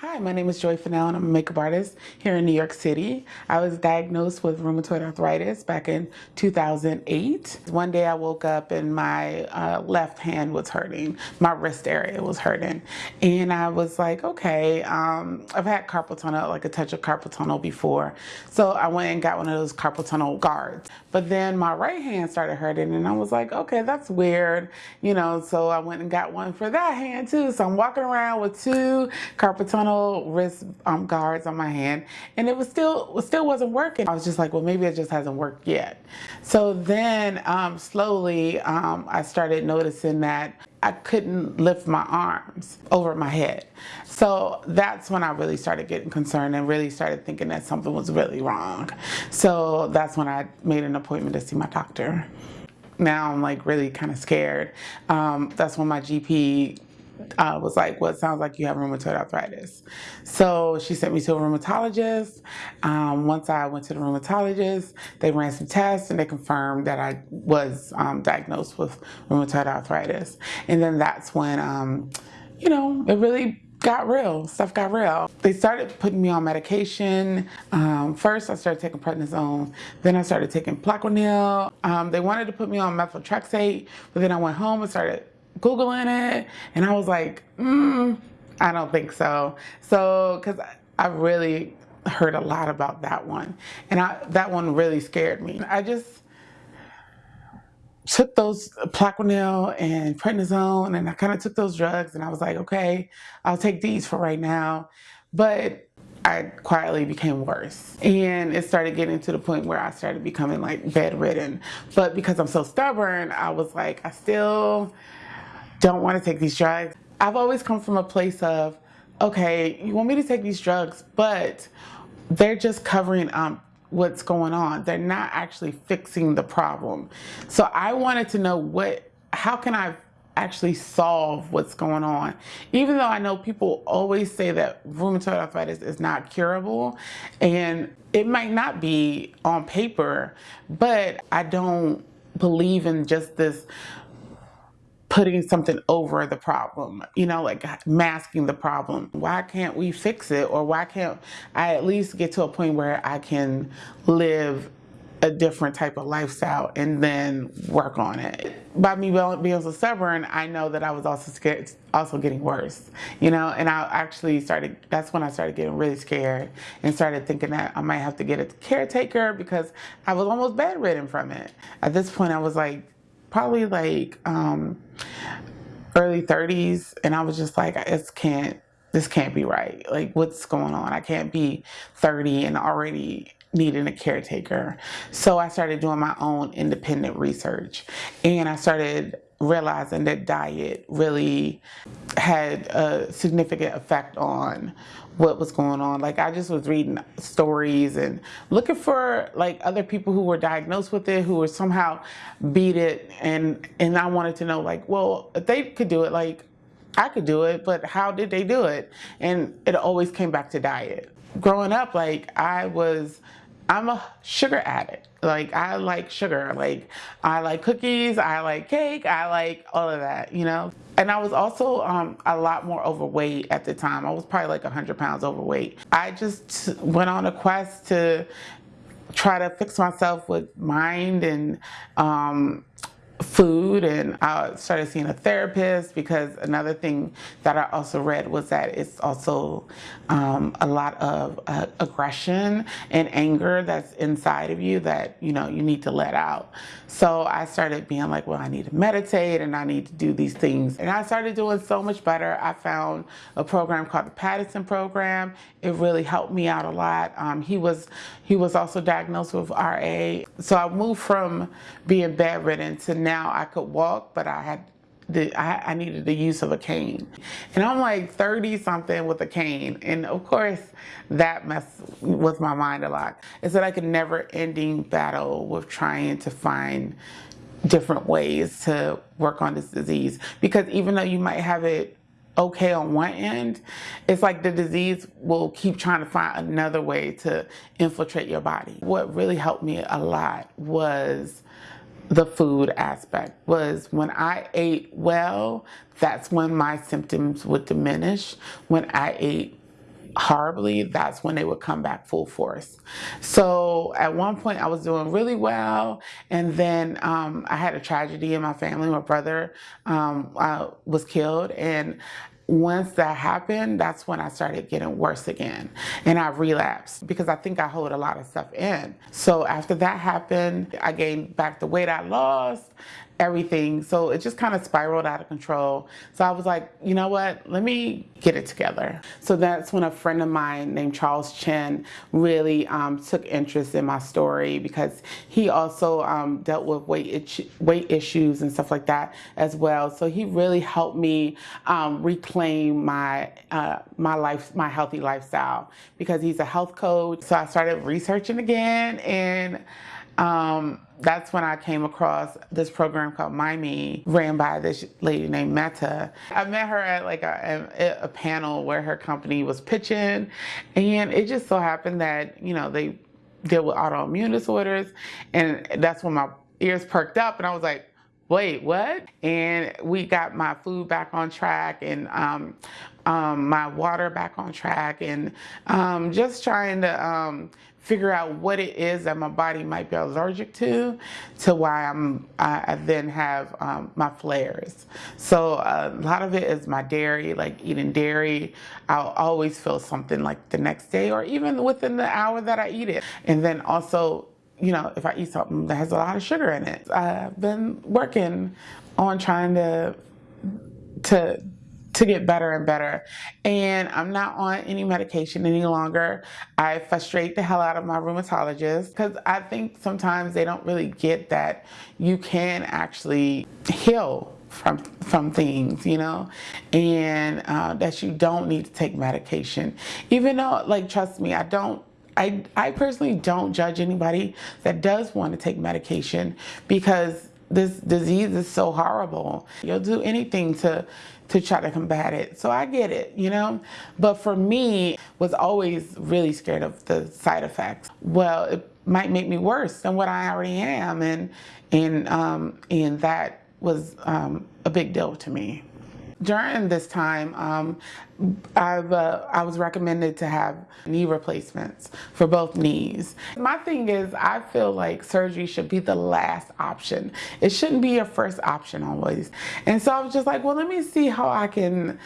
Hi, my name is Joy Fennell and I'm a makeup artist here in New York City. I was diagnosed with rheumatoid arthritis back in 2008. One day I woke up and my uh, left hand was hurting, my wrist area was hurting. And I was like, okay, um, I've had carpal tunnel, like a touch of carpal tunnel before. So I went and got one of those carpal tunnel guards. But then my right hand started hurting and I was like, okay, that's weird. You know, so I went and got one for that hand too. So I'm walking around with two carpal tunnel wrist um, guards on my hand and it was still still wasn't working. I was just like, well, maybe it just hasn't worked yet. So then um, slowly um, I started noticing that I couldn't lift my arms over my head. So that's when I really started getting concerned and really started thinking that something was really wrong. So that's when I made an appointment to see my doctor. Now I'm like really kind of scared. Um, that's when my GP uh, was like, well, it sounds like you have rheumatoid arthritis. So she sent me to a rheumatologist. Um, once I went to the rheumatologist, they ran some tests and they confirmed that I was um, diagnosed with rheumatoid arthritis. And then that's when, um, you know, it really got real. Stuff got real. They started putting me on medication. Um, first, I started taking prednisone. Then I started taking Plaquenil. Um, they wanted to put me on methotrexate, but then I went home and started Googling it and I was like, mm, I don't think so. So, because I really heard a lot about that one and I, that one really scared me. I just took those Plaquenil and prednisone and I kind of took those drugs and I was like, okay, I'll take these for right now. But I quietly became worse. And it started getting to the point where I started becoming like bedridden. But because I'm so stubborn, I was like, I still don't want to take these drugs. I've always come from a place of, okay, you want me to take these drugs, but they're just covering um, what's going on. They're not actually fixing the problem. So I wanted to know what, how can I actually solve what's going on. Even though I know people always say that rheumatoid arthritis is not curable and it might not be on paper, but I don't believe in just this putting something over the problem, you know, like masking the problem. Why can't we fix it? Or why can't I at least get to a point where I can live a different type of lifestyle and then work on it. By me being so stubborn, I know that I was also scared, also getting worse, you know, and I actually started, that's when I started getting really scared and started thinking that I might have to get a caretaker because I was almost bedridden from it. At this point, I was like, probably like um, early 30s, and I was just like, this can't, this can't be right. Like, what's going on? I can't be 30 and already needing a caretaker. So I started doing my own independent research, and I started realizing that diet really had a significant effect on what was going on. Like I just was reading stories and looking for like other people who were diagnosed with it, who were somehow beat it. And, and I wanted to know like, well, if they could do it, like I could do it, but how did they do it? And it always came back to diet. Growing up, like I was I'm a sugar addict. Like I like sugar. Like I like cookies. I like cake. I like all of that, you know? And I was also um, a lot more overweight at the time. I was probably like 100 pounds overweight. I just went on a quest to try to fix myself with mind and um, food and I started seeing a therapist because another thing that I also read was that it's also um, a lot of uh, aggression and anger that's inside of you that you know you need to let out. So I started being like, well, I need to meditate and I need to do these things. And I started doing so much better. I found a program called the Paddison program. It really helped me out a lot. Um, he was he was also diagnosed with RA. So I moved from being bedridden to now now I could walk, but I had the, I, I, needed the use of a cane. And I'm like 30 something with a cane. And of course that messed with my mind a lot. It's like a never ending battle with trying to find different ways to work on this disease. Because even though you might have it okay on one end, it's like the disease will keep trying to find another way to infiltrate your body. What really helped me a lot was the food aspect was when I ate well, that's when my symptoms would diminish. When I ate horribly, that's when they would come back full force. So at one point I was doing really well and then um, I had a tragedy in my family. My brother um, uh, was killed and once that happened, that's when I started getting worse again. And I relapsed because I think I hold a lot of stuff in. So after that happened, I gained back the weight I lost everything. So it just kind of spiraled out of control. So I was like, you know what, let me get it together. So that's when a friend of mine named Charles Chen really um, took interest in my story because he also um, dealt with weight, weight issues and stuff like that as well. So he really helped me um, reclaim my, uh, my life, my healthy lifestyle because he's a health coach. So I started researching again and um, that's when I came across this program called Mymee ran by this lady named Mette. I met her at like a, a, panel where her company was pitching, and it just so happened that, you know, they deal with autoimmune disorders, and that's when my ears perked up, and I was like, wait, what? And we got my food back on track and um, um, my water back on track and um, just trying to um, figure out what it is that my body might be allergic to, to why I'm, I, I then have um, my flares. So uh, a lot of it is my dairy, like eating dairy. I'll always feel something like the next day or even within the hour that I eat it. And then also, you know, if I eat something that has a lot of sugar in it. I've been working on trying to, to to get better and better. And I'm not on any medication any longer. I frustrate the hell out of my rheumatologist because I think sometimes they don't really get that you can actually heal from from things, you know, and uh, that you don't need to take medication. Even though, like, trust me, I don't I, I personally don't judge anybody that does want to take medication because this disease is so horrible. You'll do anything to to try to combat it. So I get it, you know? But for me, was always really scared of the side effects. Well, it might make me worse than what I already am and and um and that was um a big deal to me during this time, um, I've, uh, I was recommended to have knee replacements for both knees. My thing is, I feel like surgery should be the last option. It shouldn't be your first option always. And so I was just like, well, let me see how I can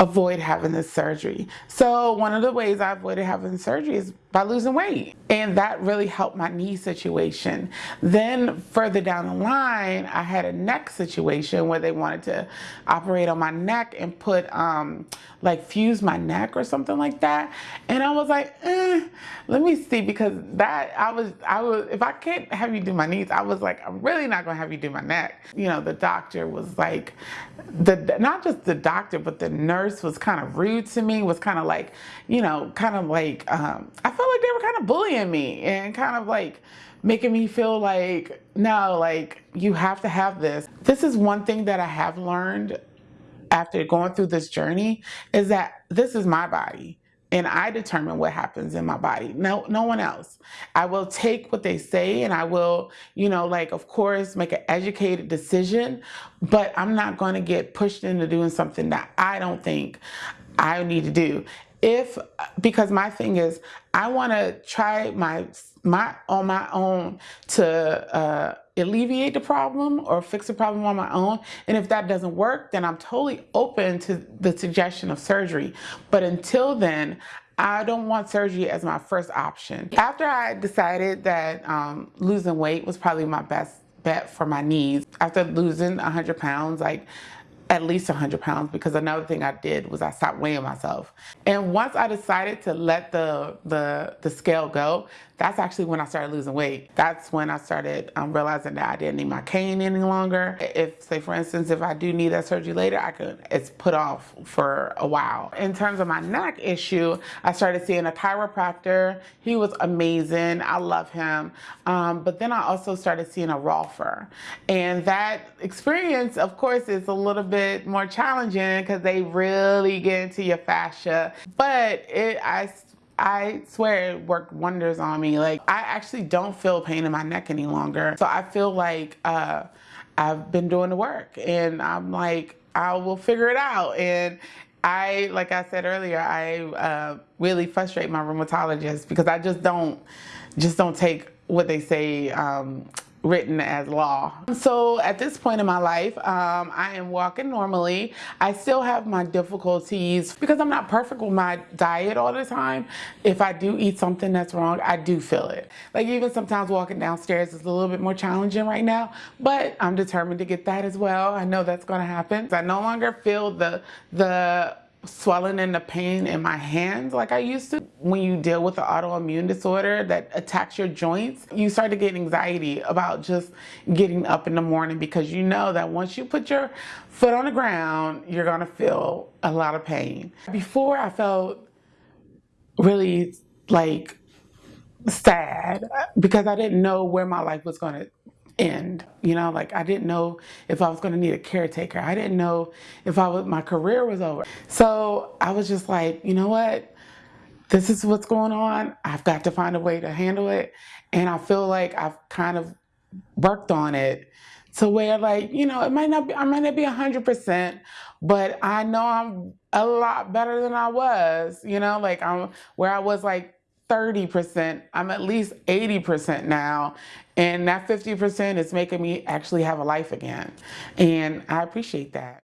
avoid having this surgery. So one of the ways I avoided having surgery is by losing weight. And that really helped my knee situation. Then further down the line, I had a neck situation where they wanted to operate on my neck and put um, like fuse my neck or something like that. And I was like, eh, let me see because that I was I was if I can't have you do my knees, I was like, I'm really not gonna have you do my neck. You know, the doctor was like the not just the doctor, but the nurse was kind of rude to me, was kind of like, you know, kind of like um, I felt of bullying me and kind of like making me feel like, no, like you have to have this. This is one thing that I have learned after going through this journey is that this is my body and I determine what happens in my body. No, no one else. I will take what they say and I will, you know, like, of course, make an educated decision, but I'm not going to get pushed into doing something that I don't think I need to do if because my thing is I want to try my my on my own to uh, alleviate the problem or fix the problem on my own. And if that doesn't work then I'm totally open to the suggestion of surgery. But until then I don't want surgery as my first option. After I decided that um, losing weight was probably my best bet for my knees, after losing 100 pounds, like at least 100 pounds because another thing I did was I stopped weighing myself. And once I decided to let the, the, the scale go, that's actually when I started losing weight. That's when I started um, realizing that I didn't need my cane any longer. If, say for instance, if I do need that surgery later, I could, it's put off for a while. In terms of my neck issue, I started seeing a chiropractor. He was amazing. I love him. Um, but then I also started seeing a rolfer. And that experience, of course, is a little bit more challenging because they really get into your fascia. But it, I I swear it worked wonders on me. Like I actually don't feel pain in my neck any longer. So I feel like uh, I've been doing the work and I'm like, I will figure it out. And I, like I said earlier, I uh, really frustrate my rheumatologist because I just don't, just don't take what they say um, written as law. So at this point in my life, um, I am walking normally. I still have my difficulties because I'm not perfect with my diet all the time. If I do eat something that's wrong, I do feel it. Like even sometimes walking downstairs is a little bit more challenging right now, but I'm determined to get that as well. I know that's gonna happen. I no longer feel the, the swelling and the pain in my hands like I used to. When you deal with an autoimmune disorder that attacks your joints, you start to get anxiety about just getting up in the morning because you know that once you put your foot on the ground, you're gonna feel a lot of pain. Before I felt really like sad because I didn't know where my life was gonna end. You know, like I didn't know if I was going to need a caretaker. I didn't know if I was my career was over. So I was just like, you know what? This is what's going on. I've got to find a way to handle it. And I feel like I've kind of worked on it to where like, you know, it might not be I might not be a hundred percent, but I know I'm a lot better than I was, you know, like I'm where I was like 30%, I'm at least 80% now. And that 50% is making me actually have a life again. And I appreciate that.